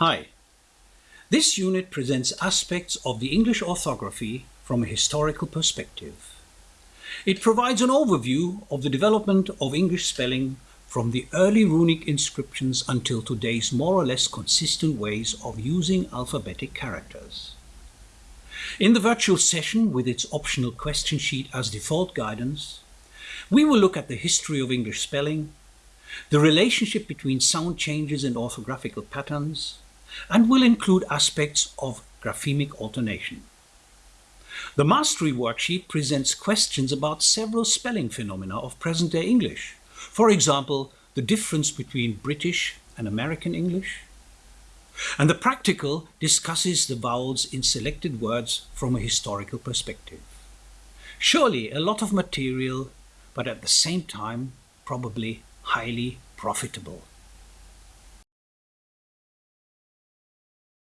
Hi. This unit presents aspects of the English orthography from a historical perspective. It provides an overview of the development of English spelling from the early runic inscriptions until today's more or less consistent ways of using alphabetic characters. In the virtual session with its optional question sheet as default guidance, we will look at the history of English spelling, the relationship between sound changes and orthographical patterns, and will include aspects of graphemic alternation. The Mastery worksheet presents questions about several spelling phenomena of present-day English. For example, the difference between British and American English. And the practical discusses the vowels in selected words from a historical perspective. Surely a lot of material, but at the same time probably highly profitable.